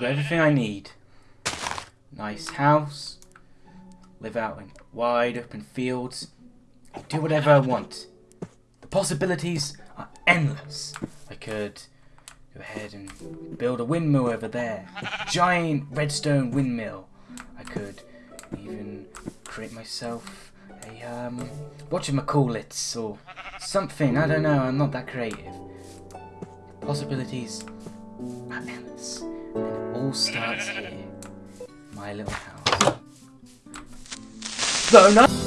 Got everything I need. Nice house. Live out in wide open fields. Do whatever I want. The possibilities are endless. I could go ahead and build a windmill over there. Giant redstone windmill. I could even create myself a um whatchamacallits or something. I don't know, I'm not that creative. Possibilities endless. And it all starts here. My little house. No, no!